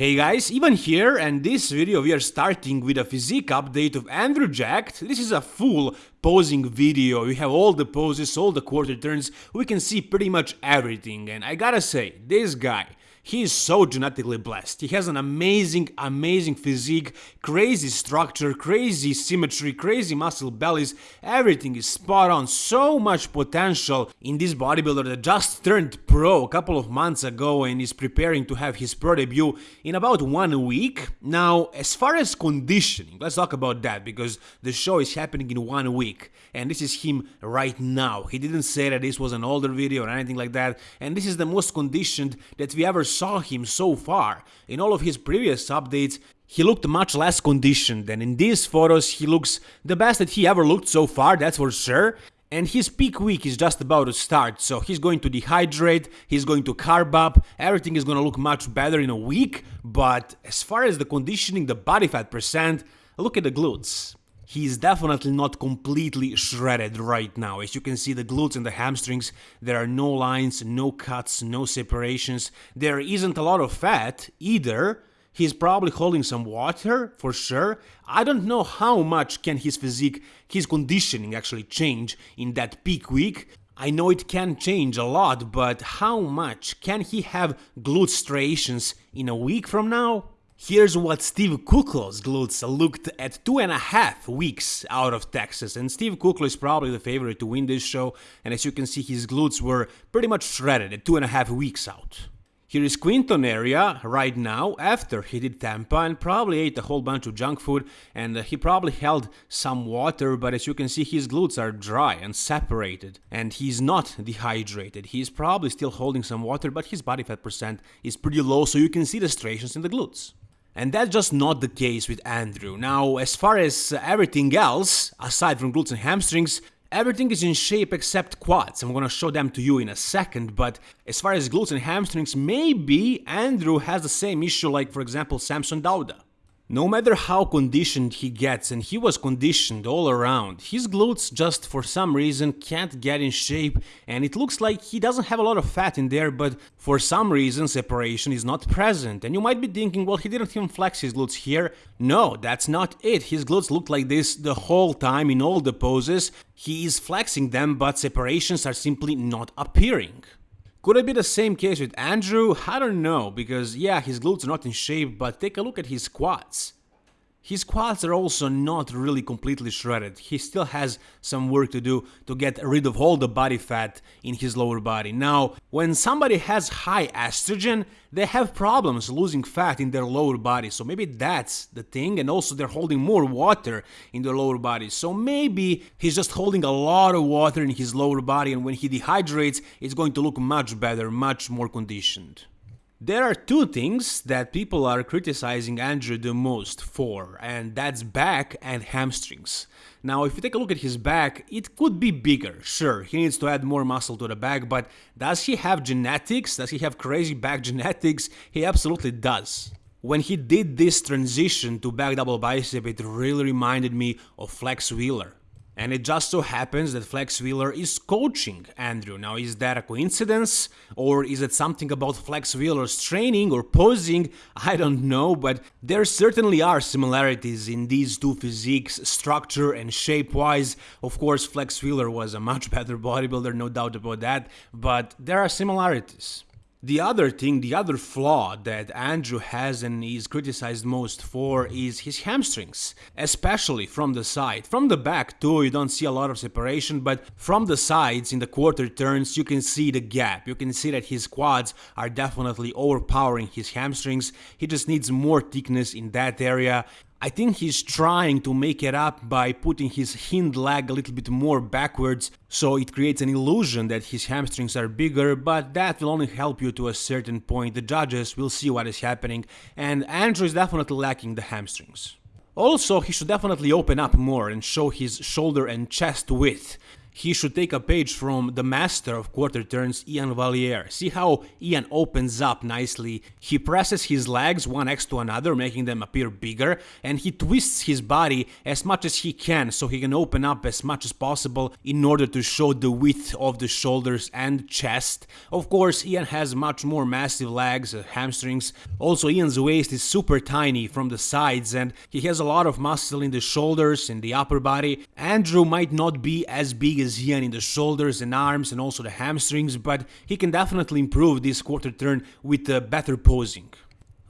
Hey guys, Ivan here and this video we are starting with a physique update of Andrew Jacked. This is a full posing video, you have all the poses, all the quarter turns, we can see pretty much everything. And I gotta say, this guy, he is so genetically blessed. He has an amazing, amazing physique, crazy structure, crazy symmetry, crazy muscle bellies. Everything is spot on. So much potential in this bodybuilder that just turned pro a couple of months ago and is preparing to have his pro debut in about one week. Now, as far as conditioning, let's talk about that because the show is happening in one week and this is him right now. He didn't say that this was an older video or anything like that and this is the most conditioned that we ever saw him so far. In all of his previous updates, he looked much less conditioned and in these photos he looks the best that he ever looked so far, that's for sure. And his peak week is just about to start, so he's going to dehydrate, he's going to carb up, everything is gonna look much better in a week, but as far as the conditioning, the body fat percent, look at the glutes. He's definitely not completely shredded right now. As you can see the glutes and the hamstrings, there are no lines, no cuts, no separations. There isn't a lot of fat either. He's probably holding some water, for sure. I don't know how much can his physique, his conditioning actually change in that peak week. I know it can change a lot, but how much can he have glute striations in a week from now? Here's what Steve Kuclo's glutes looked at two and a half weeks out of Texas, and Steve Kuclo is probably the favorite to win this show, and as you can see his glutes were pretty much shredded at two and a half weeks out. Here is Quinton Eriya right now after he did Tampa and probably ate a whole bunch of junk food and uh, he probably held some water but as you can see his glutes are dry and separated and he's not dehydrated. He's probably still holding some water but his body fat percent is pretty low so you can see the striations in the glutes. And that's just not the case with Andrew. Now, as far as uh, everything else, aside from glutes and hamstrings, everything is in shape except quads. I'm gonna show them to you in a second, but as far as glutes and hamstrings, maybe Andrew has the same issue like, for example, Samson Dauda. No matter how conditioned he gets, and he was conditioned all around, his glutes just for some reason can't get in shape and it looks like he doesn't have a lot of fat in there but for some reason separation is not present and you might be thinking well he didn't even flex his glutes here. No, that's not it, his glutes look like this the whole time in all the poses, he is flexing them but separations are simply not appearing. Could it be the same case with Andrew? I don't know, because yeah, his glutes are not in shape, but take a look at his quads. His quads are also not really completely shredded, he still has some work to do to get rid of all the body fat in his lower body. Now, when somebody has high estrogen, they have problems losing fat in their lower body, so maybe that's the thing, and also they're holding more water in their lower body, so maybe he's just holding a lot of water in his lower body and when he dehydrates, it's going to look much better, much more conditioned. There are two things that people are criticizing Andrew the most for, and that's back and hamstrings. Now, if you take a look at his back, it could be bigger, sure, he needs to add more muscle to the back, but does he have genetics? Does he have crazy back genetics? He absolutely does. When he did this transition to back double bicep, it really reminded me of Flex Wheeler. And it just so happens that Flex Wheeler is coaching Andrew. Now, is that a coincidence? Or is it something about Flex Wheeler's training or posing? I don't know, but there certainly are similarities in these two physiques, structure and shape-wise. Of course, Flex Wheeler was a much better bodybuilder, no doubt about that, but there are similarities. The other thing, the other flaw that Andrew has and is criticized most for is his hamstrings, especially from the side. From the back too, you don't see a lot of separation, but from the sides in the quarter turns, you can see the gap. You can see that his quads are definitely overpowering his hamstrings. He just needs more thickness in that area. I think he's trying to make it up by putting his hind leg a little bit more backwards, so it creates an illusion that his hamstrings are bigger, but that will only help you to a certain point, the judges will see what is happening, and Andrew is definitely lacking the hamstrings. Also, he should definitely open up more and show his shoulder and chest width. He should take a page from the master of quarter turns, Ian Valliere. See how Ian opens up nicely. He presses his legs one next to another, making them appear bigger, and he twists his body as much as he can so he can open up as much as possible in order to show the width of the shoulders and chest. Of course, Ian has much more massive legs, uh, hamstrings. Also, Ian's waist is super tiny from the sides and he has a lot of muscle in the shoulders in the upper body. Andrew might not be as big as Iain in the shoulders and arms and also the hamstrings, but he can definitely improve this quarter turn with uh, better posing.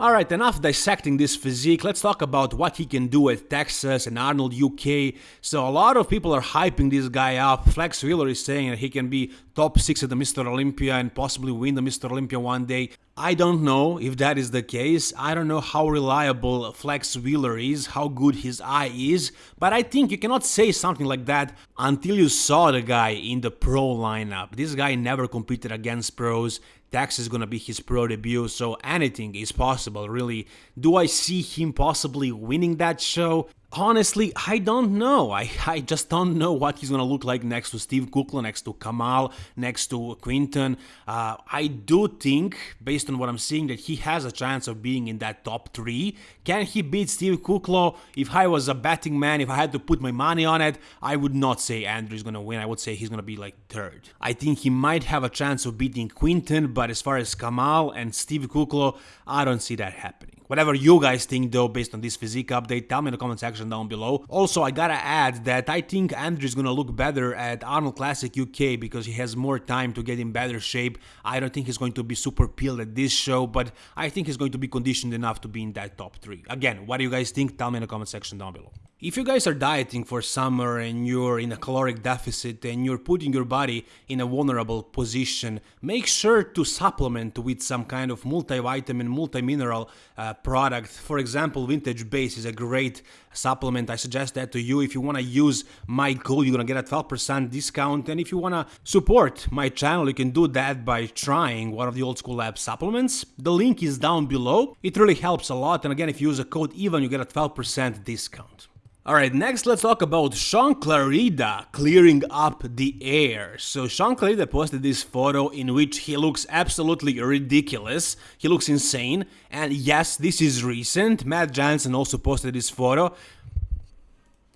Alright, enough dissecting this physique, let's talk about what he can do at Texas and Arnold UK. So a lot of people are hyping this guy up. Flex Wheeler is saying that he can be top 6 at the Mr. Olympia and possibly win the Mr. Olympia one day. I don't know if that is the case. I don't know how reliable Flex Wheeler is, how good his eye is, but I think you cannot say something like that until you saw the guy in the pro lineup. This guy never competed against pros. Texas is gonna be his pro debut, so anything is possible, really. Do I see him possibly winning that show? Honestly, I don't know. I, I just don't know what he's gonna look like next to Steve Kuclo, next to Kamal, next to Quinton. Uh, I do think, based on what I'm seeing, that he has a chance of being in that top three. Can he beat Steve Kuclo? If I was a betting man, if I had to put my money on it, I would not say Andrew's gonna win. I would say he's gonna be like third. I think he might have a chance of beating Quinton, but as far as Kamal and Steve Kuclo, I don't see that happening. Whatever you guys think though based on this physique update, tell me in the comment section down below. Also, I gotta add that I think Andrew is gonna look better at Arnold Classic UK because he has more time to get in better shape. I don't think he's going to be super peeled at this show, but I think he's going to be conditioned enough to be in that top 3. Again, what do you guys think? Tell me in the comment section down below. If you guys are dieting for summer and you're in a caloric deficit and you're putting your body in a vulnerable position, make sure to supplement with some kind of multivitamin, multimineral uh, product. For example, Vintage Base is a great supplement. I suggest that to you. If you want to use my code, you're going to get a 12% discount. And if you want to support my channel, you can do that by trying one of the Old School Lab supplements. The link is down below. It really helps a lot. And again, if you use a code EVEN, you get a 12% discount. Alright, next let's talk about Shaun Clarida clearing up the air. So Shaun Clarida posted this photo in which he looks absolutely ridiculous, he looks insane, and yes, this is recent, Matt Jansen also posted this photo,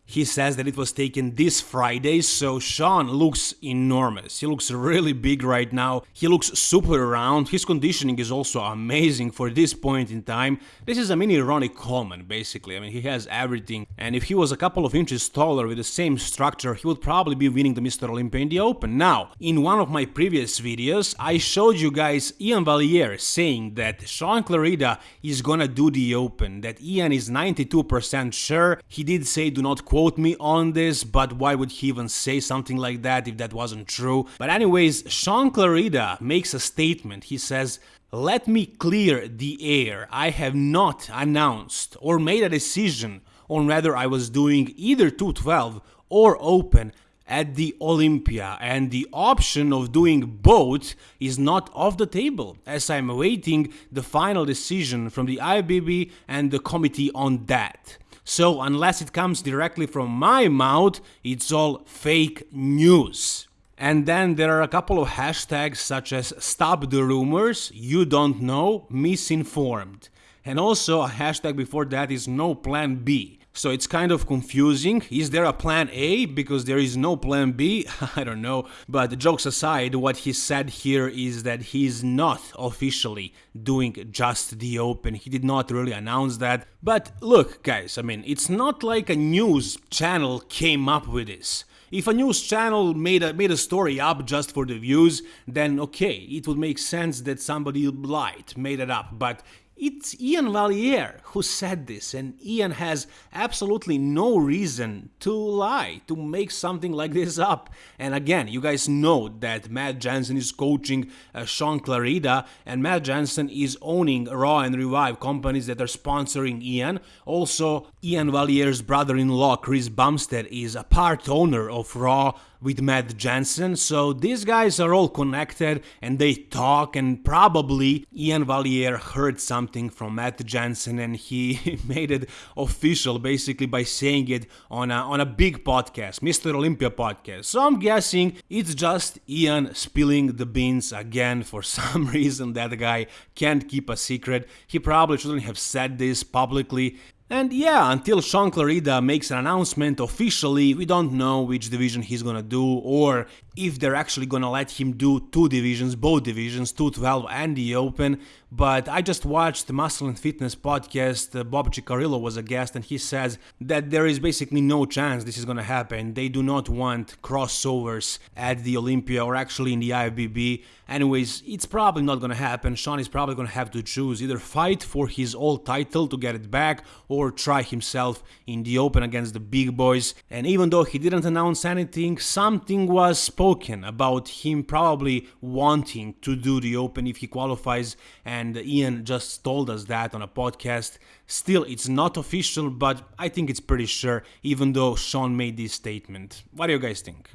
he says that it was taken this Friday, so Shaun looks enormous. He looks really big right now. He looks super round. His conditioning is also amazing for this point in time. This is a mini Ronnie Coleman, basically. I mean, he has everything. And if he was a couple of inches taller with the same structure, he would probably be winning the Mr. Olympia in the Open. Now, in one of my previous videos, I showed you guys Ian Valliere saying that Shaun Clarida is gonna do the Open, that Ian is 92% sure. He did say do not quote me on this, but why would he even say something like that if that wasn't true? But anyways, Shaun Clarida makes a statement. He says, let me clear the air. I have not announced or made a decision on whether I was doing either 212 or open at the Olympia, and the option of doing both is not off the table, as I'm awaiting the final decision from the IBB and the committee on that. So unless it comes directly from my mouth, it's all fake news. And then there are a couple of hashtags such as stop the rumors, you don't know, misinformed. And also a hashtag before that is no plan B. So it's kind of confusing. Is there a plan A? Because there is no plan B? I don't know. But jokes aside, what he said here is that he is not officially doing just the open. He did not really announce that. But look, guys, I mean, it's not like a news channel came up with this. If a news channel made a, made a story up just for the views, then okay, it would make sense that somebody lied, made it up. But it's Ian Valliere who said this, and Ian has absolutely no reason to lie, to make something like this up. And again, you guys know that Matt Jansen is coaching uh, Shaun Clarida, and Matt Jansen is owning Raw and Revive companies that are sponsoring Ian. Also, Ian Valliere's brother in law, Chris Bumstead, is a part owner of Raw with Matt Jansen, So these guys are all connected and they talk and probably Ian Valliere heard something from Matt Jansen and he made it official basically by saying it on a, on a big podcast, Mr. Olympia podcast. So I'm guessing it's just Ian spilling the beans again for some reason that guy can't keep a secret. He probably shouldn't have said this publicly. And yeah, until Shaun Clarida makes an announcement officially, we don't know which division he's gonna do or if they're actually gonna let him do two divisions, both divisions, 212 and the Open. But I just watched the Muscle and Fitness podcast. Uh, Bob Cicherillo was a guest, and he says that there is basically no chance this is gonna happen. They do not want crossovers at the Olympia or actually in the IFBB. Anyways, it's probably not gonna happen. Shaun is probably gonna have to choose either fight for his old title to get it back or try himself in the Open against the big boys. And even though he didn't announce anything, something was spoken about him probably wanting to do the Open if he qualifies, and Ian just told us that on a podcast. Still, it's not official, but I think it's pretty sure, even though Shaun made this statement. What do you guys think?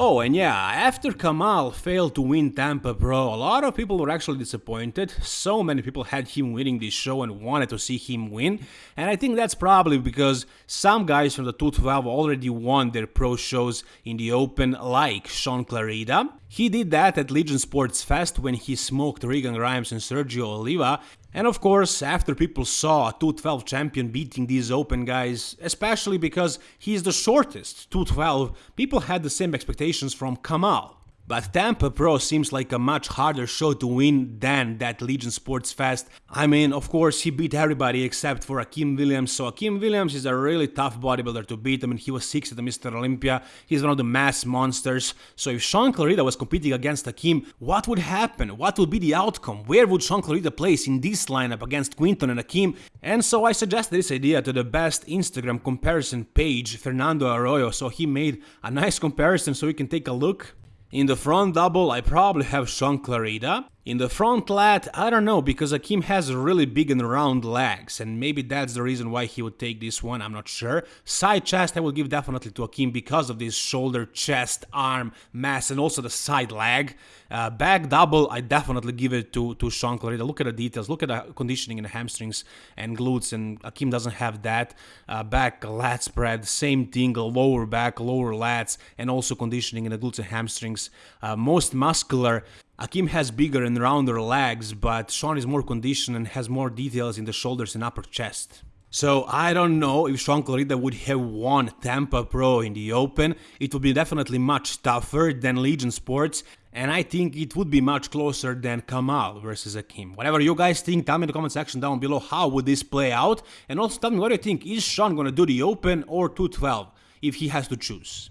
Oh, and yeah, after Kamal failed to win Tampa Pro, a lot of people were actually disappointed. So many people had him winning this show and wanted to see him win. And I think that's probably because some guys from the 212 already won their pro shows in the open, like Shaun Clarida. He did that at Legion Sports Fest when he smoked Regan Grimes and Sergio Oliva, and of course, after people saw a 212 champion beating these open guys, especially because he's the shortest 212, people had the same expectations from Kamal. But Tampa Pro seems like a much harder show to win than that Legion Sports Fest. I mean, of course, he beat everybody except for Akim Williams. So Akim Williams is a really tough bodybuilder to beat. I mean, he was sixth at the Mr. Olympia. He's one of the mass monsters. So if Shaun Clarida was competing against Akim, what would happen? What would be the outcome? Where would Shaun Clarida place in this lineup against Quinton and Akim? And so I suggested this idea to the best Instagram comparison page, Fernando Arroyo. So he made a nice comparison so we can take a look. In the front double, I probably have Shaun Clarida. In the front lat, I don't know, because Akim has really big and round legs, and maybe that's the reason why he would take this one, I'm not sure. Side chest, I will give definitely to Akim because of this shoulder, chest, arm mass, and also the side leg. Uh, back double, I definitely give it to, to Shaun Clarida. Look at the details, look at the conditioning in the hamstrings and glutes, and Akim doesn't have that. Uh, back lat spread, same thing, lower back, lower lats, and also conditioning in the glutes and hamstrings. Uh, most muscular Akim has bigger and rounder legs, but Shaun is more conditioned and has more details in the shoulders and upper chest. So I don't know if Shaun Clarida would have won Tampa Pro in the Open. It would be definitely much tougher than Legion Sports, and I think it would be much closer than Kamal versus Akim. Whatever you guys think, tell me in the comment section down below how would this play out, and also tell me what you think. Is Shaun gonna do the Open or 212 if he has to choose?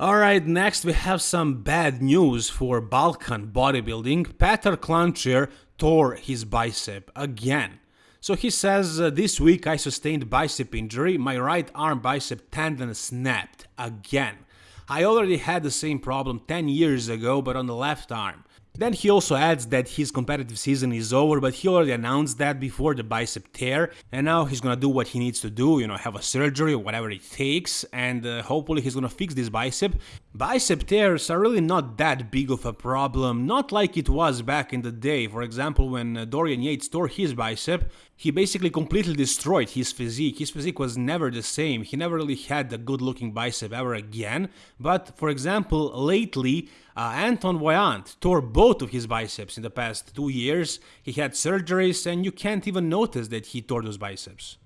Alright, next we have some bad news for Balkan bodybuilding. Petr Klančar tore his bicep again. So he says, uh, this week I sustained bicep injury, my right arm bicep tendon snapped again. I already had the same problem 10 years ago, but on the left arm. Then he also adds that his competitive season is over, but he already announced that before the bicep tear, and now he's gonna do what he needs to do, you know, have a surgery or whatever it takes, and uh, hopefully he's gonna fix this bicep. Bicep tears are really not that big of a problem, not like it was back in the day. For example, when uh, Dorian Yates tore his bicep, he basically completely destroyed his physique. His physique was never the same. He never really had a good looking bicep ever again. But for example, lately, uh, Antoine Vaillant tore both of his biceps in the past two years. He had surgeries, and you can't even notice that he tore those biceps.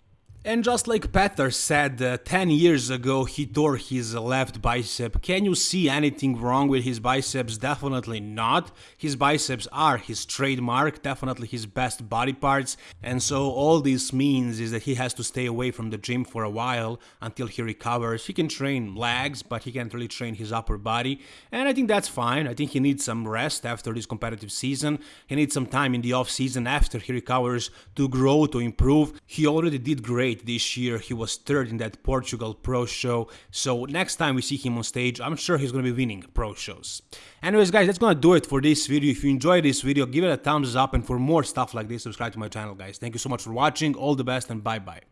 And just like Petr said uh, 10 years ago, he tore his left bicep. Can you see anything wrong with his biceps? Definitely not. His biceps are his trademark, definitely his best body parts. And so all this means is that he has to stay away from the gym for a while until he recovers. He can train legs, but he can't really train his upper body. And I think that's fine. I think he needs some rest after this competitive season. He needs some time in the off season after he recovers to grow, to improve. He already did great great this year. He was third in that Portugal Pro Show. So next time we see him on stage, I'm sure he's going to be winning Pro Shows. Anyways, guys, that's to do it for this video. If you enjoyed this video, give it a thumbs up. And for more stuff like this, subscribe to my channel, guys. Thank you so much for watching. All the best and bye-bye.